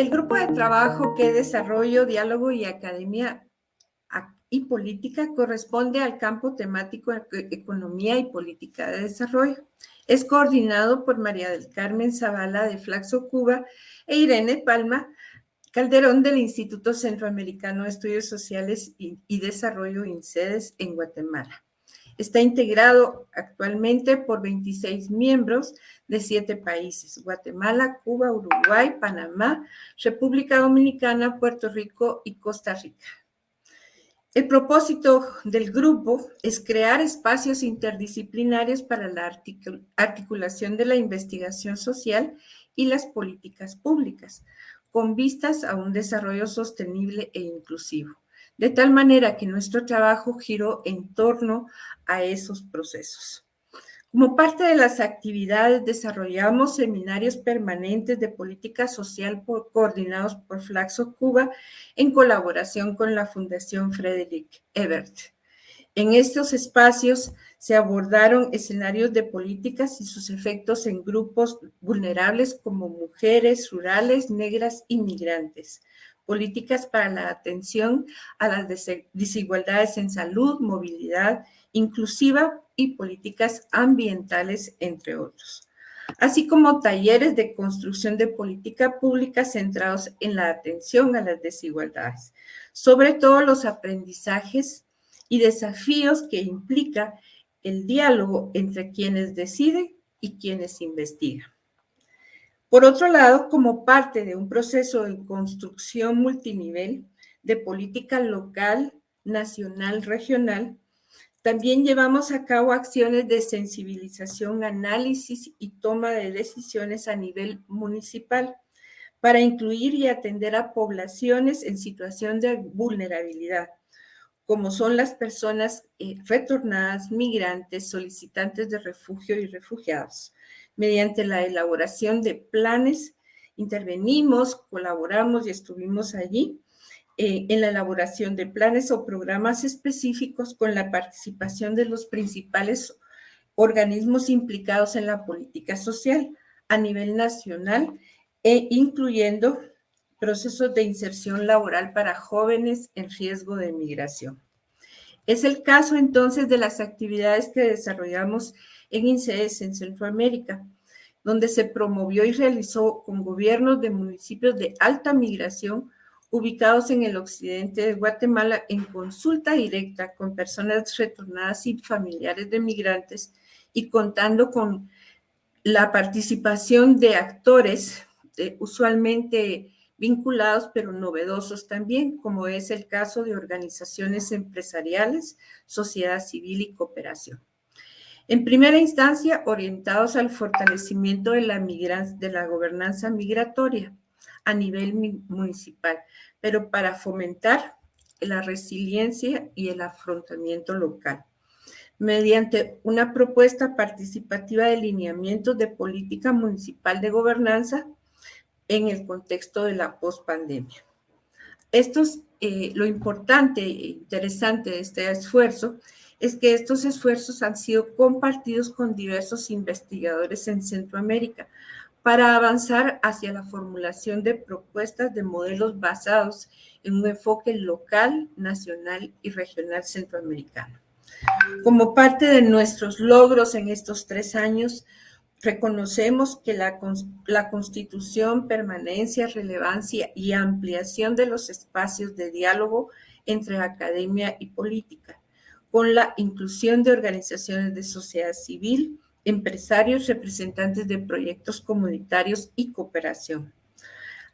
El grupo de trabajo que desarrollo, diálogo y academia y política corresponde al campo temático economía y política de desarrollo. Es coordinado por María del Carmen Zavala de Flaxo, Cuba e Irene Palma Calderón del Instituto Centroamericano de Estudios Sociales y, Desarrollo INCEDES en Guatemala. Está integrado actualmente por 26 miembros de siete países, Guatemala, Cuba, Uruguay, Panamá, República Dominicana, Puerto Rico y Costa Rica. El propósito del grupo es crear espacios interdisciplinarios para la articulación de la investigación social y las políticas públicas, con vistas a un desarrollo sostenible e inclusivo de tal manera que nuestro trabajo giró en torno a esos procesos. Como parte de las actividades, desarrollamos seminarios permanentes de política social coordinados por Flaxo Cuba en colaboración con la Fundación Frederick Ebert. En estos espacios se abordaron escenarios de políticas y sus efectos en grupos vulnerables como mujeres, rurales, negras y migrantes, políticas para la atención a las desigualdades en salud, movilidad inclusiva y políticas ambientales, entre otros, así como talleres de construcción de política pública centrados en la atención a las desigualdades, sobre todo los aprendizajes y desafíos que implica el diálogo entre quienes deciden y quienes investigan. Por otro lado, como parte de un proceso de construcción multinivel de política local, nacional, regional, también llevamos a cabo acciones de sensibilización, análisis y toma de decisiones a nivel municipal para incluir y atender a poblaciones en situación de vulnerabilidad, como son las personas eh, retornadas, migrantes, solicitantes de refugio y refugiados mediante la elaboración de planes. Intervenimos, colaboramos y estuvimos allí eh, en la elaboración de planes o programas específicos con la participación de los principales organismos implicados en la política social a nivel nacional e incluyendo procesos de inserción laboral para jóvenes en riesgo de migración. Es el caso entonces de las actividades que desarrollamos en INCES en Centroamérica, donde se promovió y realizó con gobiernos de municipios de alta migración ubicados en el occidente de Guatemala en consulta directa con personas retornadas y familiares de migrantes y contando con la participación de actores eh, usualmente vinculados pero novedosos también, como es el caso de organizaciones empresariales, sociedad civil y cooperación. En primera instancia, orientados al fortalecimiento de la, de la gobernanza migratoria a nivel municipal, pero para fomentar la resiliencia y el afrontamiento local mediante una propuesta participativa de lineamientos de política municipal de gobernanza en el contexto de la pospandemia. Eh, lo importante e interesante de este esfuerzo es que estos esfuerzos han sido compartidos con diversos investigadores en Centroamérica para avanzar hacia la formulación de propuestas de modelos basados en un enfoque local, nacional y regional centroamericano. Como parte de nuestros logros en estos tres años, reconocemos que la, constitución, permanencia, relevancia y ampliación de los espacios de diálogo entre academia y política con la inclusión de organizaciones de sociedad civil, empresarios, representantes de proyectos comunitarios y cooperación.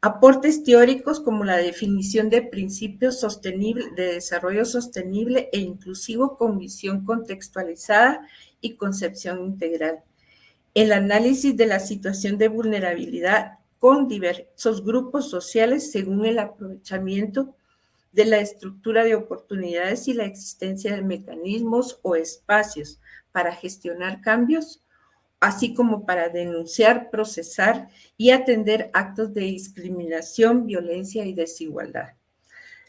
Aportes teóricos como la definición de principios sostenibles de desarrollo sostenible e inclusivo con visión contextualizada y concepción integral. El análisis de la situación de vulnerabilidad con diversos grupos sociales según el aprovechamiento de la estructura de oportunidades y la existencia de mecanismos o espacios para gestionar cambios así como para denunciar, procesar y atender actos de discriminación, violencia y desigualdad.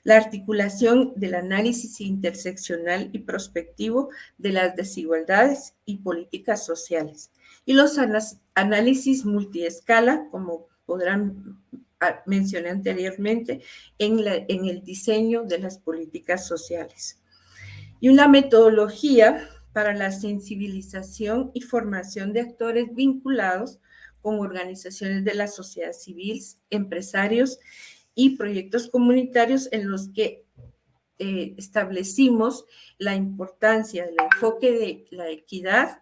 La articulación del análisis interseccional y prospectivo de las desigualdades y políticas sociales. Y los análisis multiescala, como podrán ah, mencionar anteriormente, en, en el diseño de las políticas sociales. Y una metodología para la sensibilización y formación de actores vinculados con organizaciones de la sociedad civil, empresarios y proyectos comunitarios en los que eh, establecimos la importancia del enfoque de la equidad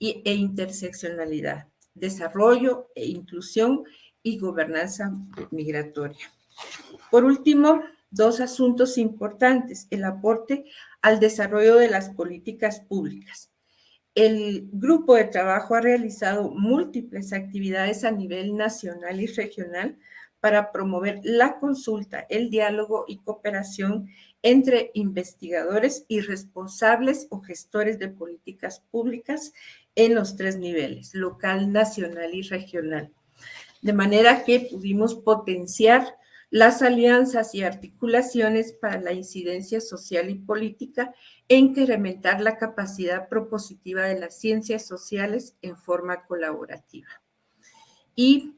e interseccionalidad, desarrollo e inclusión y gobernanza migratoria. Por último, dos asuntos importantes, el aporte al desarrollo de las políticas públicas. El grupo de trabajo ha realizado múltiples actividades a nivel nacional y regional para promover la consulta, el diálogo y cooperación entre investigadores y responsables o gestores de políticas públicas en los tres niveles, local, nacional y regional. De manera que pudimos potenciar las alianzas y articulaciones para la incidencia social y política e incrementar la capacidad propositiva de las ciencias sociales en forma colaborativa. Y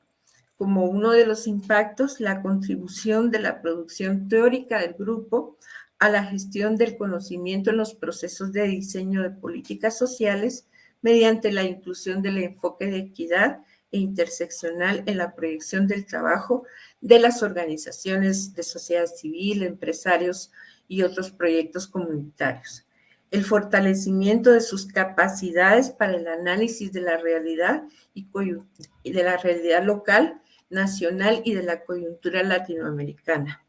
como uno de los impactos, la contribución de la producción teórica del grupo a la gestión del conocimiento en los procesos de diseño de políticas sociales mediante la inclusión del enfoque de equidad e interseccional en la proyección del trabajo de las organizaciones de sociedad civil, empresarios y otros proyectos comunitarios. El fortalecimiento de sus capacidades para el análisis de la realidad y de la realidad local, nacional y de la coyuntura latinoamericana.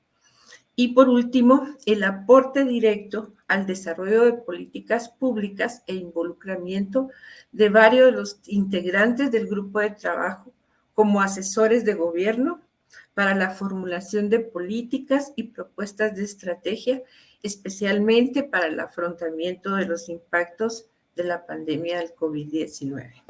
Y por último, el aporte directo al desarrollo de políticas públicas e involucramiento de varios de los integrantes del grupo de trabajo como asesores de gobierno para la formulación de políticas y propuestas de estrategia, especialmente para el afrontamiento de los impactos de la pandemia del COVID-19.